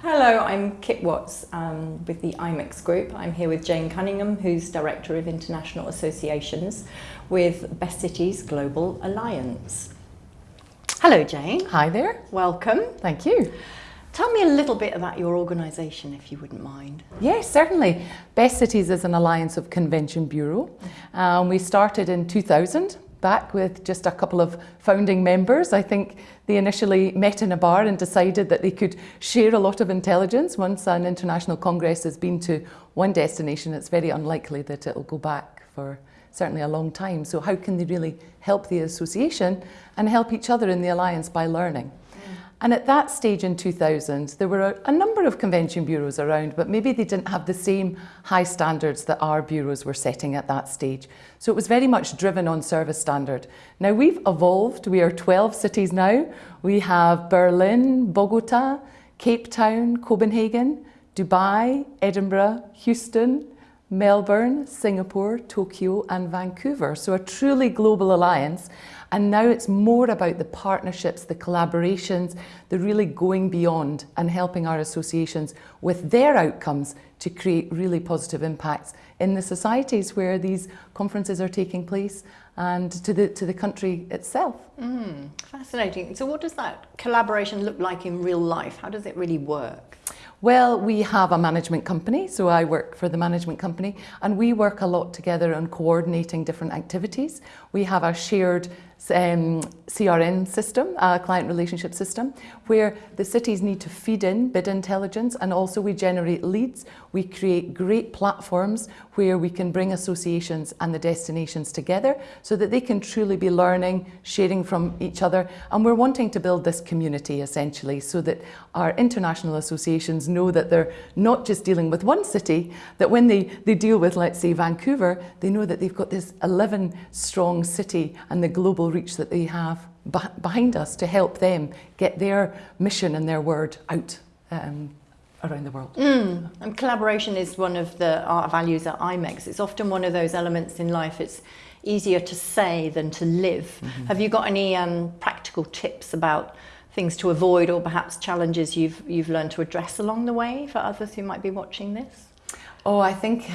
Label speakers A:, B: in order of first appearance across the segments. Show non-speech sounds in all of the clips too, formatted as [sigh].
A: Hello, I'm Kit Watts um, with the IMEX Group. I'm here with Jane Cunningham, who's Director of International Associations with Best Cities Global Alliance. Hello, Jane.
B: Hi there.
A: Welcome.
B: Thank you.
A: Tell me a little bit about your organisation, if you wouldn't mind.
B: Yes, certainly. Best Cities is an alliance of convention bureau. Um, we started in 2000 back with just a couple of founding members. I think they initially met in a bar and decided that they could share a lot of intelligence. Once an international congress has been to one destination, it's very unlikely that it'll go back for certainly a long time. So how can they really help the association and help each other in the alliance by learning? And at that stage in 2000, there were a, a, number of convention bureaus around, but maybe they didn't have the same high standards that our bureaus were setting at that stage. So it was very much driven on service standard. Now we've evolved. We are 12 cities now. We have Berlin, Bogota, Cape Town, Copenhagen, Dubai, Edinburgh, Houston, Melbourne, Singapore, Tokyo and Vancouver. So a truly global alliance and now it's more about the partnerships, the collaborations, the really going beyond and helping our associations with their outcomes to create really positive impacts in the societies where these conferences are taking place and to the, to the country itself.
A: Mm, fascinating. So what does that collaboration look like in real life? How does it really work?
B: Well, we have a management company, so I work for the management company, and we work a lot together on coordinating different activities. We have a shared um, CRM system, a client relationship system, where the cities need to feed in bid intelligence and also we generate leads. We create great platforms where we can bring associations and the destinations together so that they can truly be learning, sharing from each other. And we're wanting to build this community essentially so that our international associations know that they're not just dealing with one city, that when they, they deal with, let's say, Vancouver, they know that they've got this 11 strong city and the global reach that they have behind us to help them get their mission and their word out um, around the world.
A: Mm. And collaboration is one of the art values at IMEX. It's often one of those elements in life. It's easier to say than to live. Mm -hmm. Have you got any um, practical tips about things to avoid or perhaps challenges you've, you've learned to address along the way for others who might be watching this?
B: Oh, I think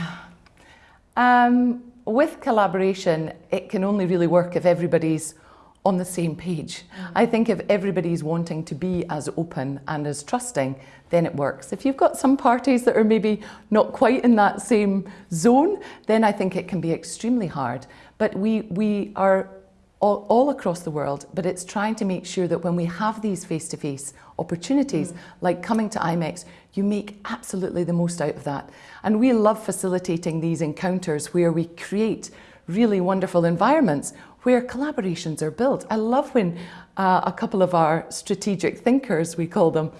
B: um, with collaboration, it can only really work if everybody's on the same page. Mm. I think if everybody's wanting to be as open and as trusting, then it works. If you've got some parties that are maybe not quite in that same zone, then I think it can be extremely hard. But we, we are all, all across the world, but it's trying to make sure that when we have these face-to-face -face opportunities, mm. like coming to IMEX, you make absolutely the most out of that. And we love facilitating these encounters where we create really wonderful environments where collaborations are built. I love when uh, a couple of our strategic thinkers, we call them,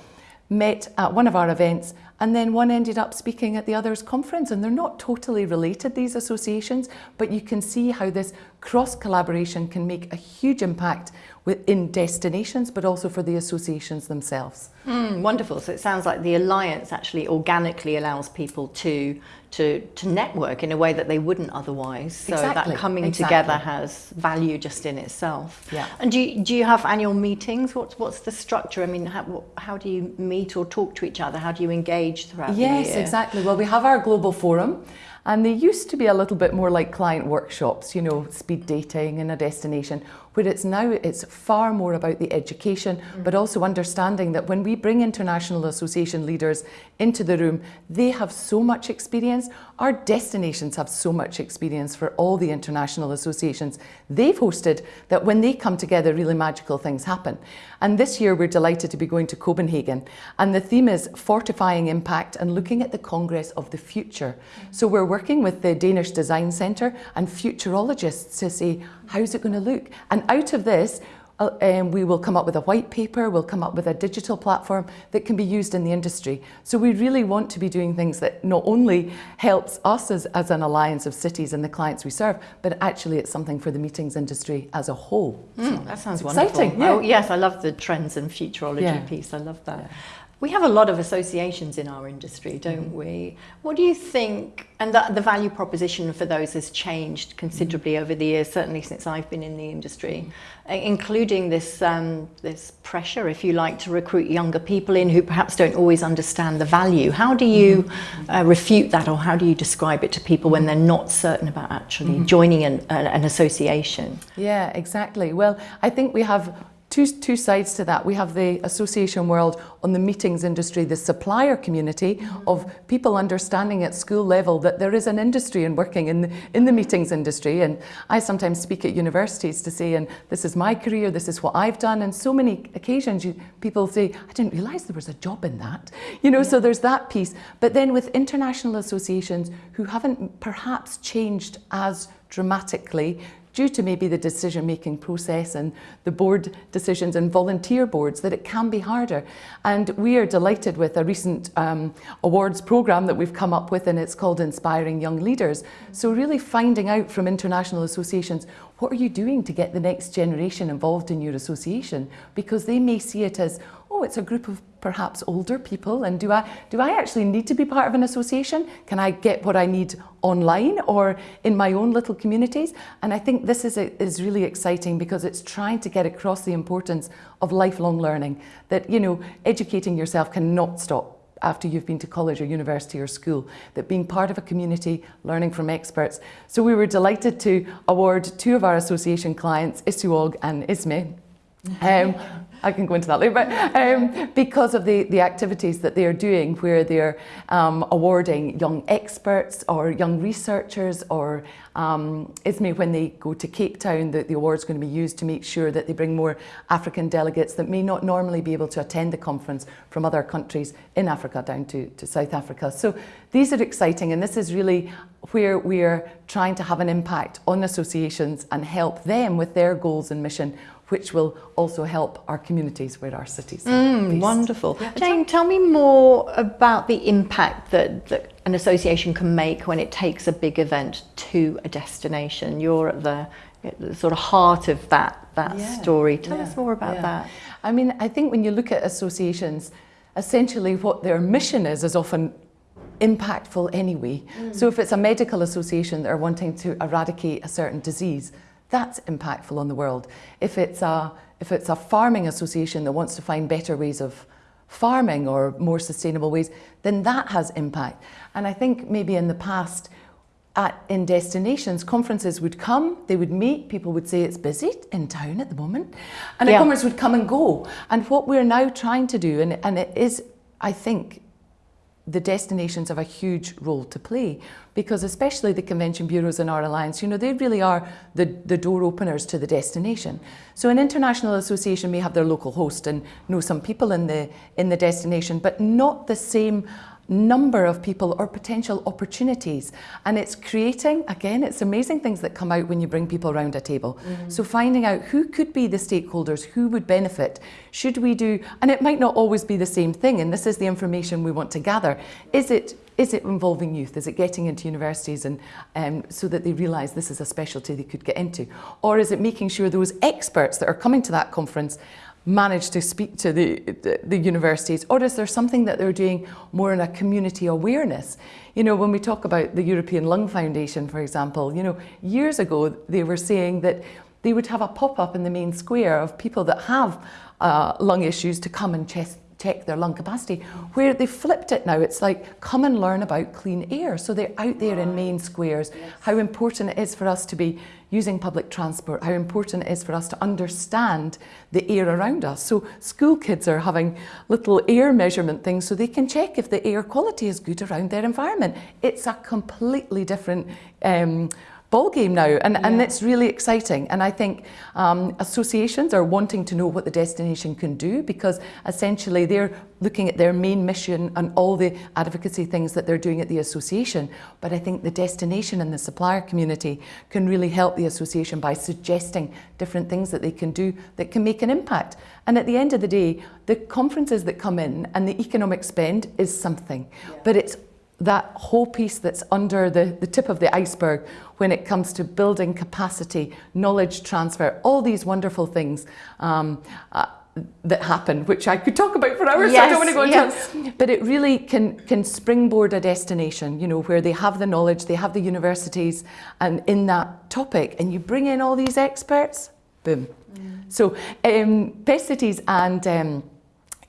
B: met at one of our events and then one ended up speaking at the other's conference and they're not totally related, these associations, but you can see how this cross collaboration can make a huge impact within destinations, but also for the associations themselves.
A: Mm, wonderful. So it sounds like the Alliance actually organically allows people to, to, to network in a way that they wouldn't otherwise. So
B: exactly.
A: that coming
B: exactly.
A: together has value just in itself.
B: Yeah.
A: And do you, do you have annual meetings? What's, what's the structure? I mean, how, how do you meet or talk to each other? How do you engage throughout
B: yes,
A: the year?
B: Yes, exactly. Well, we have our global forum and they used to be a little bit more like client workshops, you know, speed dating in a destination, where it's now it's far more about the education, mm. but also understanding that when we bring international association leaders into the room, they have so much experience. Our destinations have so much experience for all the international associations they've hosted that when they come together, really magical things happen. And this year we're delighted to be going to Copenhagen. And the theme is fortifying impact and looking at the Congress of the future. Mm. So we're working with the Danish Design Centre and futurologists to say, how's it going to look? And out of this, uh, um, we will come up with a white paper, we'll come up with a digital platform that can be used in the industry. So we really want to be doing things that not only helps us as, as an alliance of cities and the clients we serve, but actually it's something for the meetings industry as a whole.
A: Mm, so that sounds wonderful.
B: Exciting, yeah.
A: Oh, yes, I love the trends and futurology yeah. piece. I love that. Yeah. We have a lot of associations in our industry, don't mm-hmm. we? What do you think? And the, the, value proposition for those has changed considerably mm-hmm. over the years, certainly since I've been in the industry, mm-hmm. including this um, this pressure, if you like, to recruit younger people in who perhaps don't always understand the value. How do you uh, refute that, or how do you describe it to people when they're not certain about actually joining an, an association?
B: Yeah, exactly. Well, I think we have two, two sides to that. We have the association world on the meetings industry, the supplier community mm-hmm. of people understanding at school level that there is an industry and working in the, in the meetings industry. And I sometimes speak at universities to say, and this is my career, this is what I've done. And so many occasions you, people say, I didn't realise there was a job in that. You know, yeah. so there's that piece. But then with international associations who haven't perhaps changed as dramatically due to maybe the decision making process and the board decisions and volunteer boards that it can be harder. And we are delighted with a recent um, awards programme that we've come up with and it's called Inspiring Young Leaders. So really finding out from international associations what are you doing to get the next generation involved in your association? Because they may see it as, oh, it's a group of perhaps older people, and do I, do I actually need to be part of an association? Can I get what I need online or in my own little communities? And I think this is, a, is really exciting because it's trying to get across the importance of lifelong learning, that, you know, educating yourself cannot stop after you've been to college or university or school, that being part of a community, learning from experts. So we were delighted to award two of our association clients, Isuog and Isme. Um, I can go into that later, but um, because of the, the activities that they are doing, where they're um, awarding young experts or young researchers, or um, ISME, when they go to Cape Town, the, the award's going to be used to make sure that they bring more African delegates that may not normally be able to attend the conference from other countries in Africa down to, to South Africa. So these are exciting, and this is really where we're trying to have an impact on associations and help them with their goals and mission which will also help our communities where our cities
A: mm, Wonderful. Yeah. Jane, tell me more about the impact that, that an association can make when it takes a big event to a destination. You're at the, at the sort of heart of that, that yeah. story. Tell yeah. us more about that.
B: I mean, I think when you look at associations, essentially what their mission is is often impactful anyway. Mm. So if it's a medical association that are wanting to eradicate a certain disease, that's impactful on the world. If it's a, if it's a farming association that wants to find better ways of farming or more sustainable ways, then that has impact. And I think maybe in the past, at, in destinations, conferences would come, they would meet, people would say it's busy in town at the moment, and yeah. a conference would come and go. And what we're now trying to do, and, and it is, I think, the destinations have a huge role to play because especially the convention bureaus in our alliance, you know, they really are the, the door openers to the destination. So an international association may have their local host and know some people in the in the destination, but not the same number of people or potential opportunities. And it's creating, again, it's amazing things that come out when you bring people around a table. Mm-hmm. So finding out who could be the stakeholders, who would benefit, should we do, and it might not always be the same thing, and this is the information we want to gather. Is it is it involving youth? Is it getting into universities and um, so that they realise this is a specialty they could get into? Or is it making sure those experts that are coming to that conference manage to speak to the, the, the, universities? Or is there something that they're doing more in a community awareness? You know, when we talk about the European Lung Foundation, for example, you know, years ago they were saying that they would have a pop-up in the main square of people that have uh, lung issues to come and chest check their lung capacity. Where they flipped it now, it's like come and learn about clean air. So they're out there in main squares, yes. how important it is for us to be using public transport, how important it is for us to understand the air around us. So school kids are having little air measurement things so they can check if the air quality is good around their environment. It's a completely different um, ball game now and, yeah. and it's really exciting and I think um, associations are wanting to know what the destination can do because essentially they're looking at their main mission and all the advocacy things that they're doing at the association but I think the destination and the supplier community can really help the association by suggesting different things that they can do that can make an impact and at the end of the day the conferences that come in and the economic spend is something yeah. but it's that whole piece that's under the, the tip of the iceberg when it comes to building capacity, knowledge transfer, all these wonderful things. Um, uh, that happen, which I could talk about for hours. Yes, so I don't want to go into yes. But it really can can springboard a destination, you know, where they have the knowledge, they have the universities, and in that topic, and you bring in all these experts, boom. Mm. So um, Best Cities and um,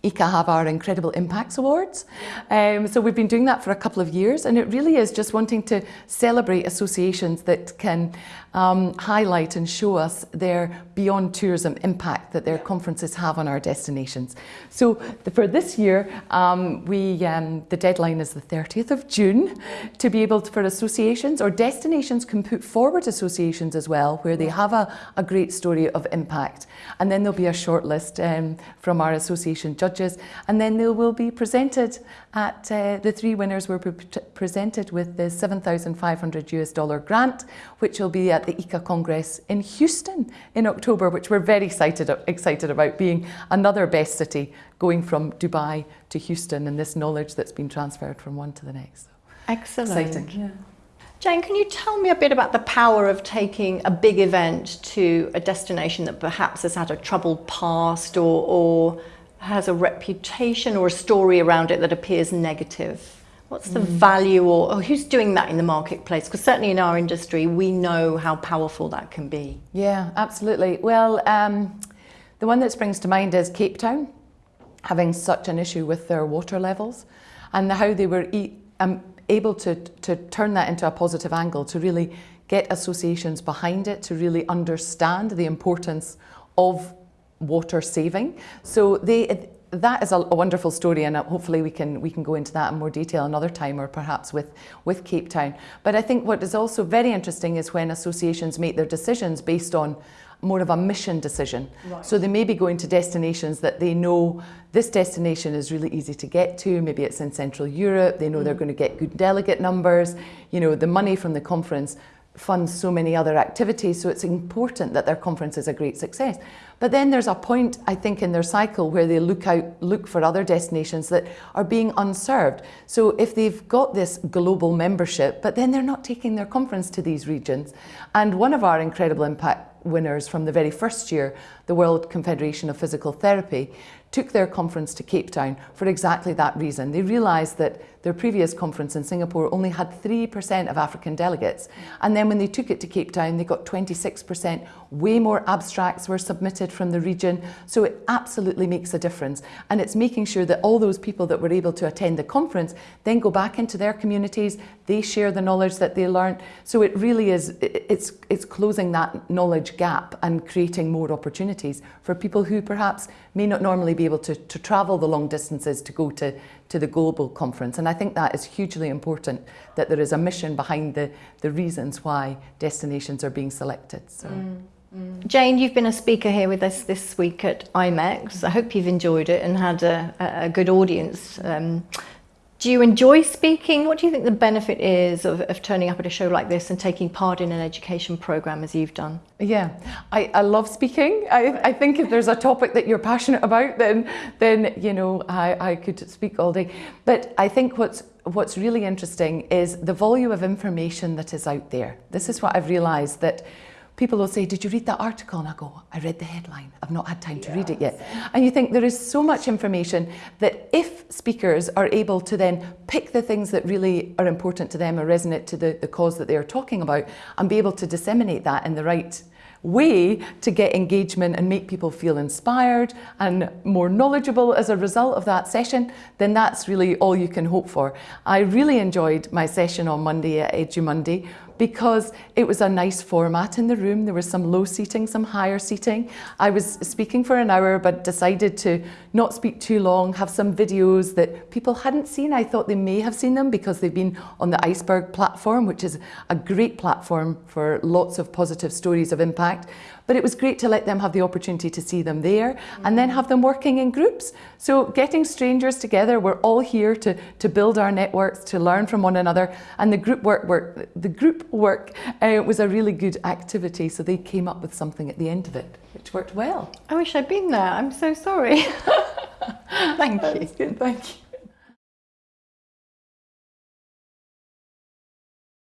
B: ICCA have our Incredible Impacts Awards. Um, so we've been doing that for a couple of years and it really is just wanting to celebrate associations that can um, highlight and show us their beyond tourism impact that their conferences have on our destinations. So the, for this year, um, we um, the deadline is the 30th of June to be able to, for associations or destinations can put forward associations as well where they have a, a great story of impact. And then there'll be a short list um, from our association judges and then they will be presented at uh, the three winners were pre presented with the 7,500 US dollar grant which will be at at the ICCA Congress in Houston in October, which we're very excited, excited about being another best city going from Dubai to Houston and this knowledge that's been transferred from one to the next. So,
A: Excellent. Exciting. Yeah. Jane, can you tell me a bit about the power of taking a big event to a destination that perhaps has had a troubled past or, or has a reputation or a story around it that appears negative? What's the mm. value or, or, who's doing that in the marketplace? Because certainly in our industry, we know how powerful that can be.
B: Yeah, absolutely. Well, um, the one that springs to mind is Cape Town having such an issue with their water levels and how they were e um, able to, to turn that into a positive angle, to really get associations behind it, to really understand the importance of water saving. So they that is a, a, wonderful story and uh, hopefully we can we can go into that in more detail another time or perhaps with with Cape Town. But I think what is also very interesting is when associations make their decisions based on more of a mission decision. Right. so they may be going to destinations that they know this destination is really easy to get to. Maybe it's in Central Europe. They know mm. they're going to get good delegate numbers. You know the money from the conference funds so many other activities so it's important that their conference is a great success but then there's a point, I think, in their cycle where they look out, look for other destinations that are being unserved. So if they've got this global membership, but then they're not taking their conference to these regions. And one of our incredible impact winners from the very first year, the World Confederation of Physical Therapy, took their conference to Cape Town for exactly that reason. They realised that their previous conference in Singapore only had 3% of African delegates. And then when they took it to Cape Town, they got 26%. Way more abstracts were submitted from the region. So it absolutely makes a difference. And it's making sure that all those people that were able to attend the conference then go back into their communities, they share the knowledge that they learned. So it really is, it's, it's closing that knowledge gap and creating more opportunities for people who perhaps may not normally be able to, to travel the long distances to go to, to the global conference. And I think that is hugely important, that there is a mission behind the, the reasons why destinations are being selected. So. Mm.
A: Mm. Jane, you've been a speaker here with us this week at IMEX. I hope you've enjoyed it and had a, a good audience. Um, do you enjoy speaking? What do you think the benefit is of, of turning up at a show like this and taking part in an education program as you've done?
B: Yeah, I, I love speaking. I, I think if there's a topic that you're passionate about, then then you know I, I could speak all day. But I think what's what's really interesting is the volume of information that is out there. This is what I've realised that people will say, did you read that article? And I go, I read the headline. I've not had time to read it yet. And you think there is so much information that if speakers are able to then pick the things that really are important to them or resonate to the, the cause that they are talking about and be able to disseminate that in the right way to get engagement and make people feel inspired and more knowledgeable as a result of that session, then that's really all you can hope for. I really enjoyed my session on Monday at EduMonde because it was a nice format in the room. There was some low seating, some higher seating. I was speaking for an hour, but decided to not speak too long, have some videos that people hadn't seen. I thought they may have seen them because they've been on the Iceberg platform, which is a great platform for lots of positive stories of impact. But it was great to let them have the opportunity to see them there and then have them working in groups. So getting strangers together, we're all here to, to build our networks, to learn from one another. And the group work, work the group work uh, was a really good activity. So they came up with something at the end of it, which worked well.
A: I wish I'd been there. I'm so sorry. [laughs] [laughs]
B: thank you. Good, thank you.